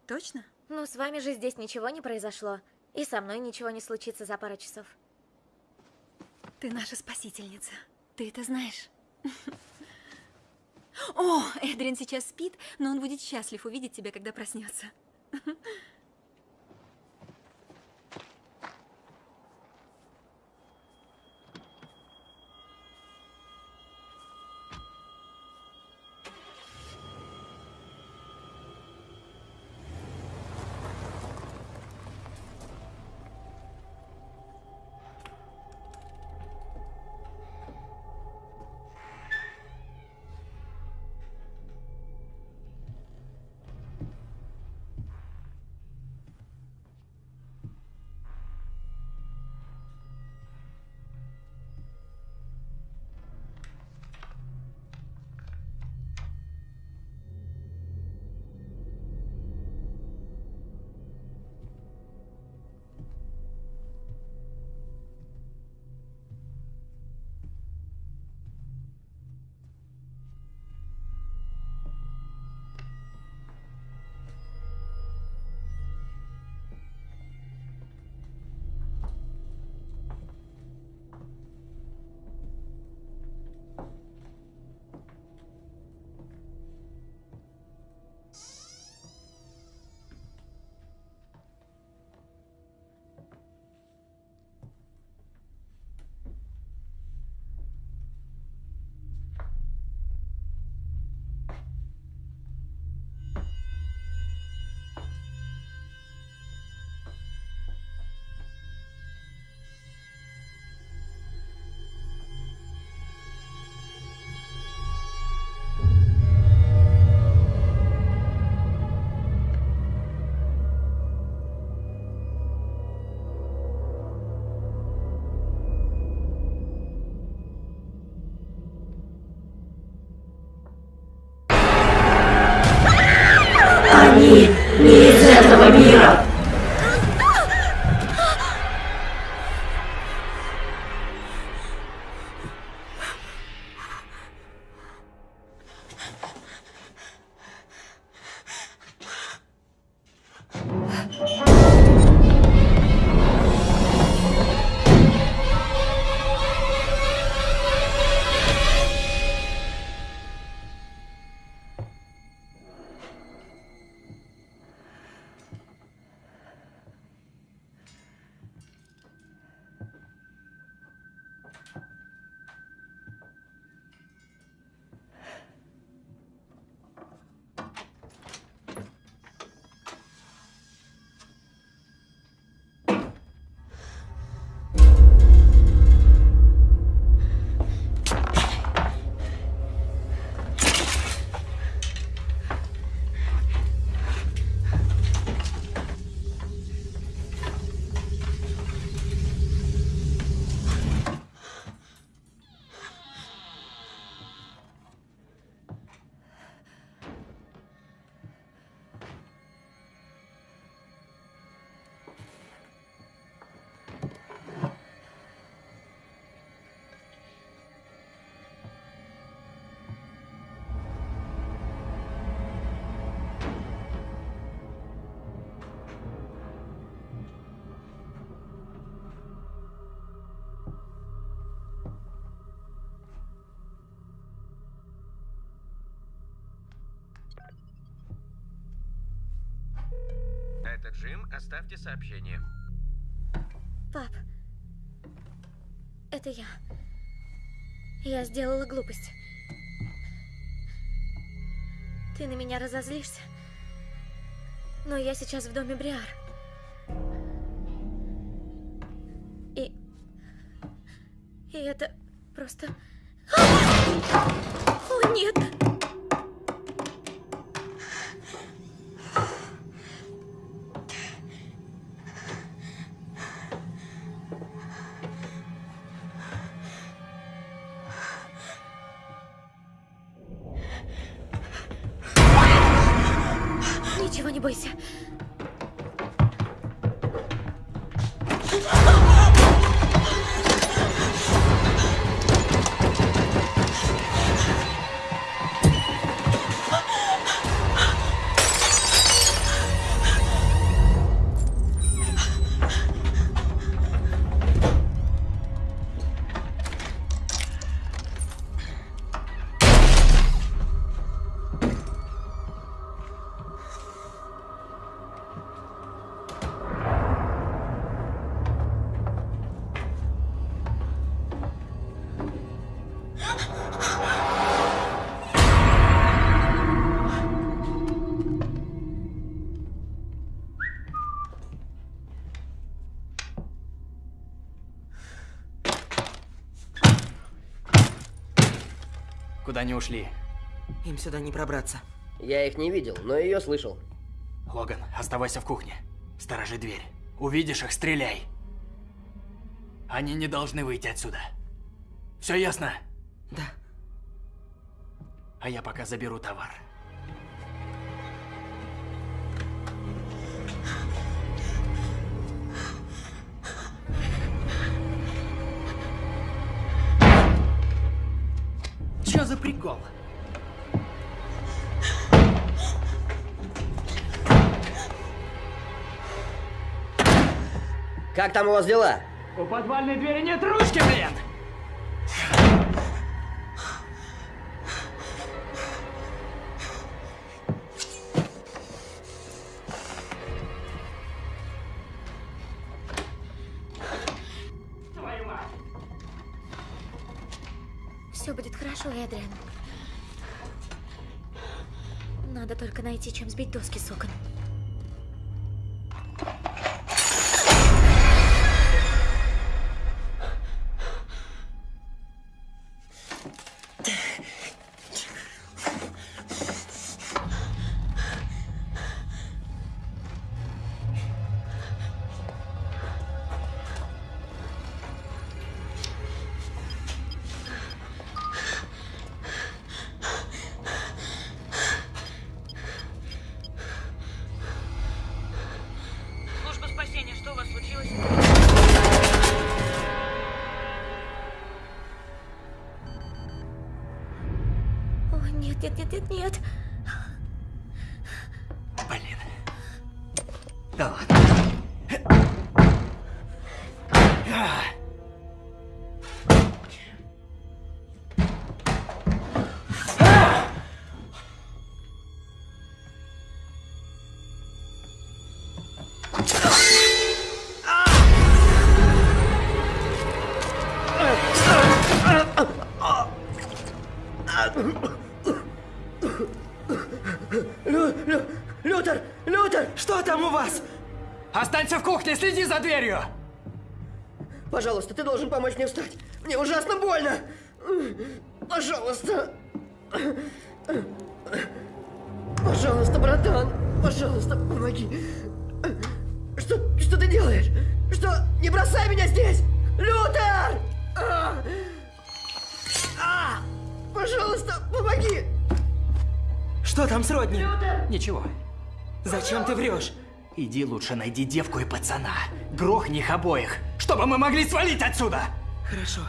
Точно? Ну, с вами же здесь ничего не произошло. И со мной ничего не случится за пару часов. Ты наша спасительница. Ты это знаешь? О, Эдрин сейчас спит, но он будет счастлив увидеть тебя, когда проснется. Оставьте сообщение. Пап, это я. Я сделала глупость. Ты на меня разозлишься. Но я сейчас в доме Бриар. И... И это Куда они ушли? Им сюда не пробраться. Я их не видел, но ее слышал. Логан, оставайся в кухне. Сторожи дверь. Увидишь их, стреляй. Они не должны выйти отсюда. Все ясно? Да. А я пока заберу товар. За прикол? Как там у вас дела? У подвальной двери нет ручки, блин! Чем сбить доски с окон. Кухне, следи за дверью! Пожалуйста, ты должен помочь мне встать. Мне ужасно больно. Пожалуйста. Пожалуйста, братан. Пожалуйста, помоги. Что, что ты делаешь? Что? Не бросай меня здесь! Лютер! А! А! Пожалуйста, помоги! Что там с Родни? Ничего. Зачем ты врешь? Иди лучше найди девку и пацана. Грохни их обоих, чтобы мы могли свалить отсюда! Хорошо.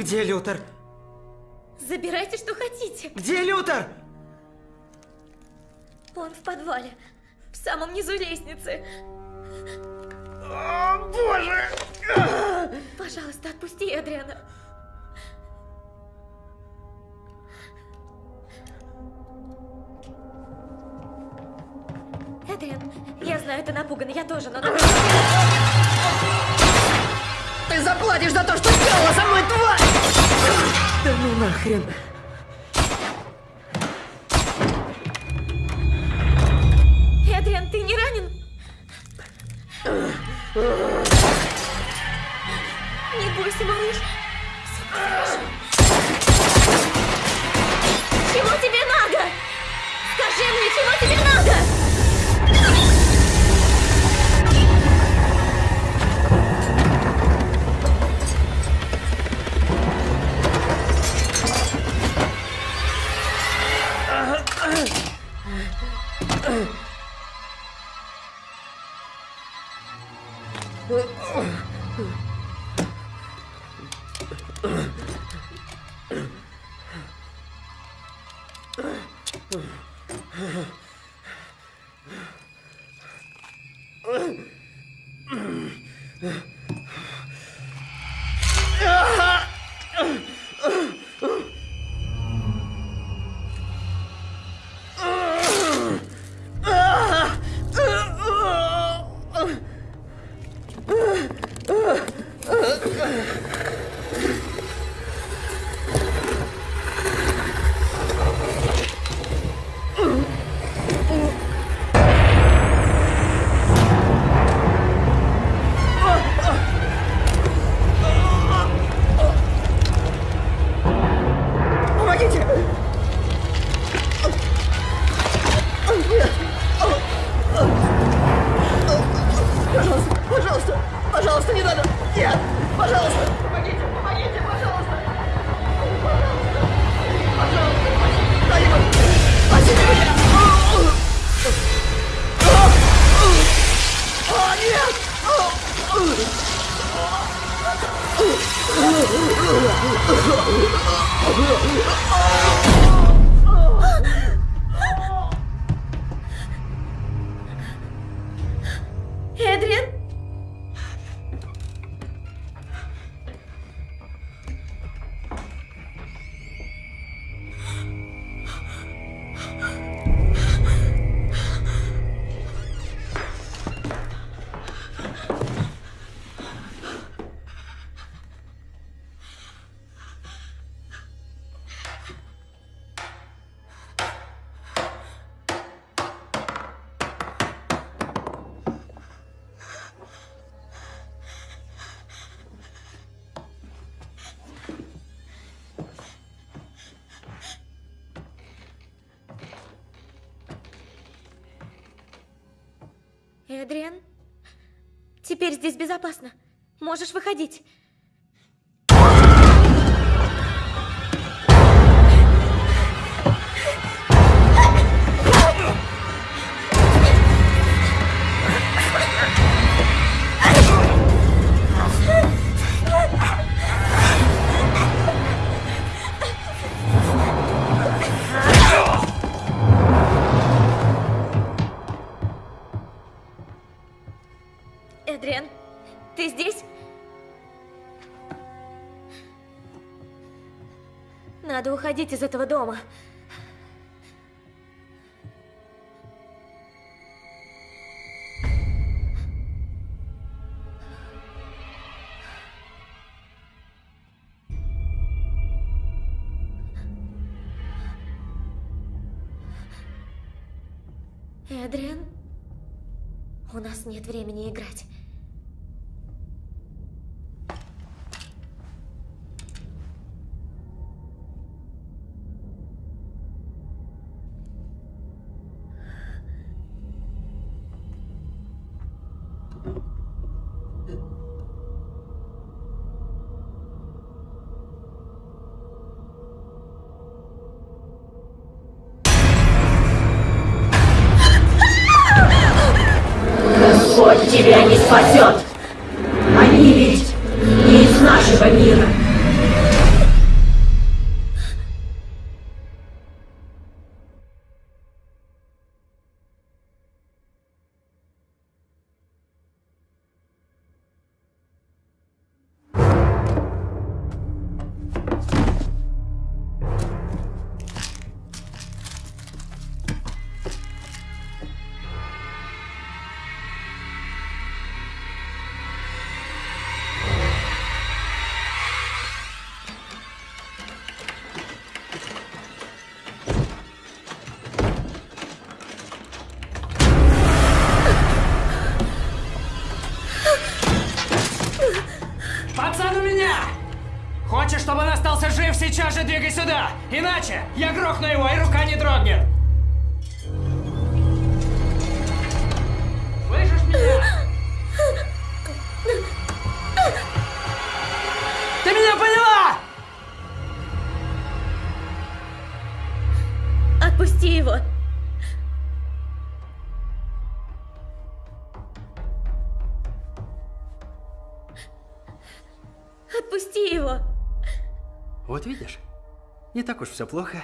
Где Лютер? Забирайте, что хотите. Где Лютер? Он в подвале. В самом низу лестницы. О, боже! Пожалуйста, отпусти Эдриана. Эдриан, я знаю, ты напуган, я тоже, но... Ты заплатишь за то, что сделала со мной, тварь! Да ну нахрен. Эдриан, ты не ранен? Не бойся, малыш. Чего тебе надо? Скажи мне, чего тебе надо? Ugh. Эдриан? Теперь здесь безопасно. Можешь выходить. Эдриан, ты здесь? Надо уходить из этого дома. Эдриан, у нас нет времени играть. Тебя не спасет. Так уж все плохо.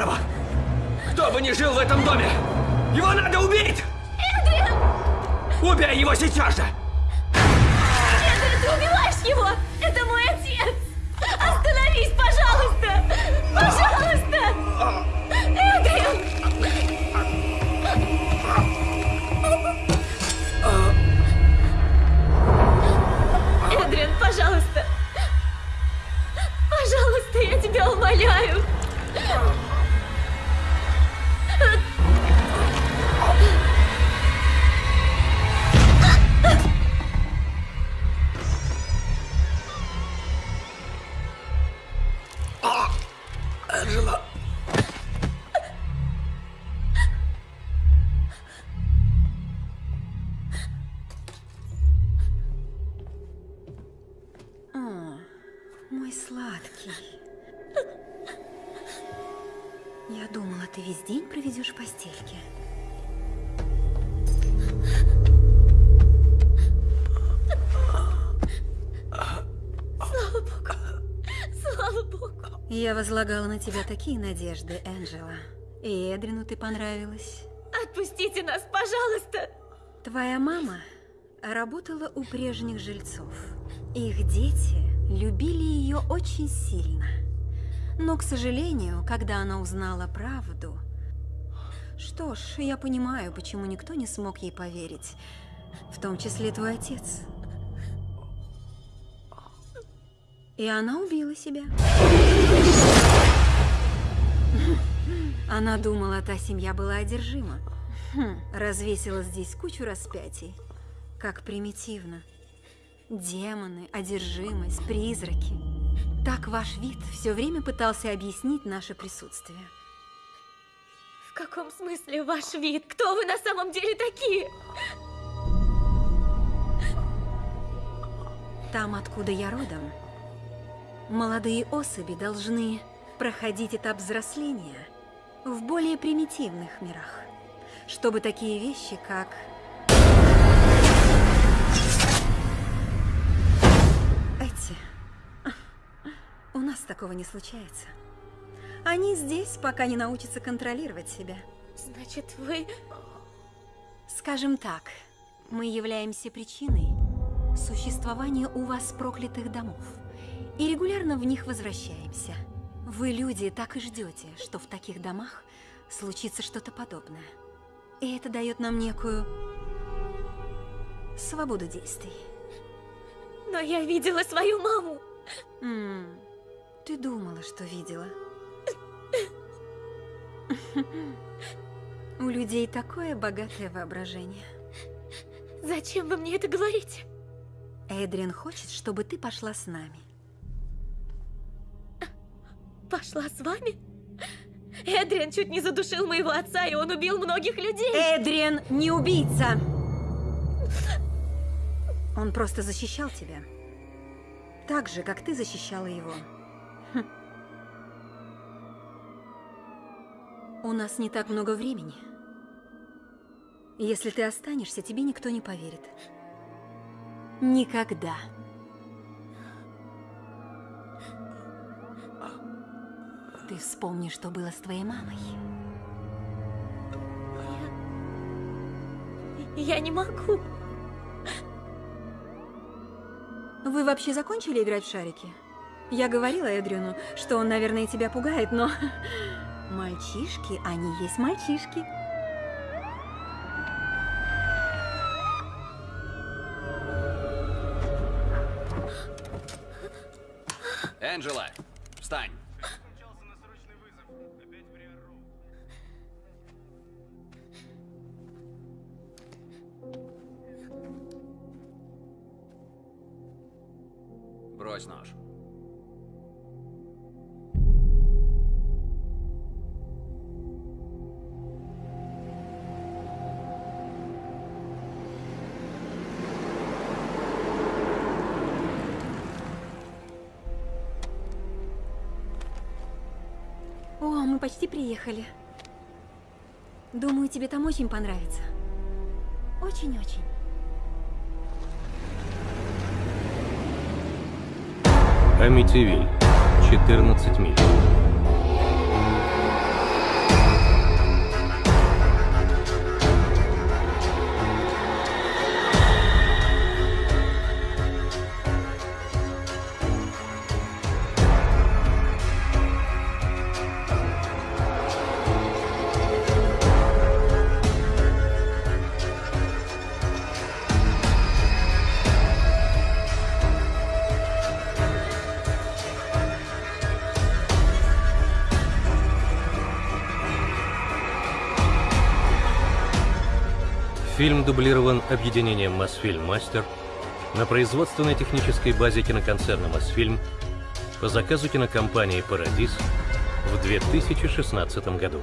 Права. Кто бы ни жил в этом доме, его надо убить! Эдриан! Убей его сейчас же! Эдриан, ты убиваешь его! Это мой отец! Остановись, пожалуйста! Пожалуйста! Эдриан! Эдриан, пожалуйста! Пожалуйста, я тебя умоляю! Я возлагала на тебя такие надежды, Энджела. И Эдрину ты понравилась. Отпустите нас, пожалуйста! Твоя мама работала у прежних жильцов. Их дети любили ее очень сильно. Но, к сожалению, когда она узнала правду... Что ж, я понимаю, почему никто не смог ей поверить. В том числе твой отец. И она убила себя. Она думала, та семья была одержима. Развесила здесь кучу распятий. Как примитивно. Демоны, одержимость, призраки. Так ваш вид все время пытался объяснить наше присутствие. В каком смысле ваш вид? Кто вы на самом деле такие? Там, откуда я родом, молодые особи должны проходить этап взросления в более примитивных мирах, чтобы такие вещи, как эти, у нас такого не случается. Они здесь, пока не научатся контролировать себя. Значит, вы... Скажем так, мы являемся причиной существования у вас проклятых домов и регулярно в них возвращаемся. Вы, люди, так и ждете, что в таких домах случится что-то подобное. И это дает нам некую свободу действий. Но я видела свою маму. М, ты думала, что видела. У людей такое богатое воображение. Зачем вы мне это говорите? Эдриан хочет, чтобы ты пошла с нами. Пошла с вами? Эдриан чуть не задушил моего отца, и он убил многих людей. Эдриан не убийца! Он просто защищал тебя. Так же, как ты защищала его. Хм. У нас не так много времени. Если ты останешься, тебе никто не поверит. Никогда. Ты вспомни, что было с твоей мамой. Я не могу. Вы вообще закончили играть в шарики? Я говорила Эдрину, что он, наверное, тебя пугает, но... Мальчишки, они есть мальчишки. Почти приехали. Думаю, тебе там очень понравится. Очень-очень. Амитивиль. 14 миль. Дублирован объединением Мосфильм Мастер на производственной технической базе киноконцерна Мосфильм по заказу кинокомпании Парадис в 2016 году.